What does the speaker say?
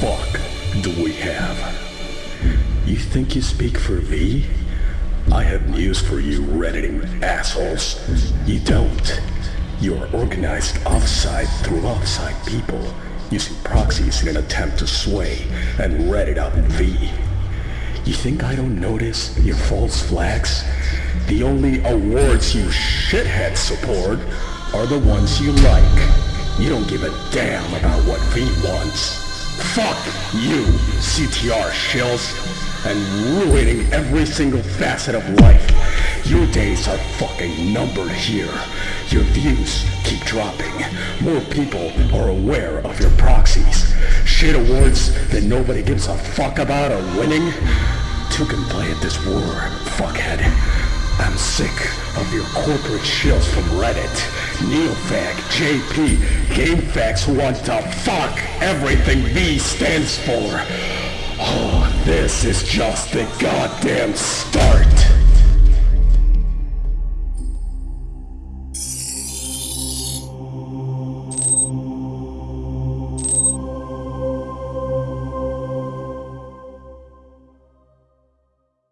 fuck do we have? You think you speak for V? I have news for you, redditing assholes. You don't. You are organized offside through offside people, using proxies in an attempt to sway and reddit up V. You think I don't notice your false flags? The only awards you shitheads support are the ones you like. You don't give a damn about what V wants. Fuck you, CTR shills, and ruining every single facet of life. Your days are fucking numbered here. Your views keep dropping. More people are aware of your proxies. Shit awards that nobody gives a fuck about are winning. Two can play at this war, fuckhead. I'm sick of your corporate shills from Reddit. NeoGAF, JP, GameFAQs who wants to fuck everything V stands for. Oh, this is just the goddamn start.